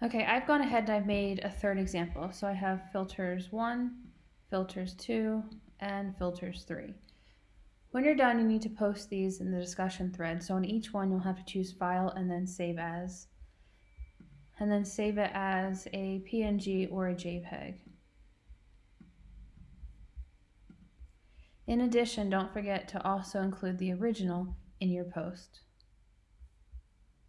Okay, I've gone ahead and I've made a third example. So I have filters one, filters two, and filters three. When you're done, you need to post these in the discussion thread. So on each one, you'll have to choose file and then save as, and then save it as a PNG or a JPEG. In addition, don't forget to also include the original in your post.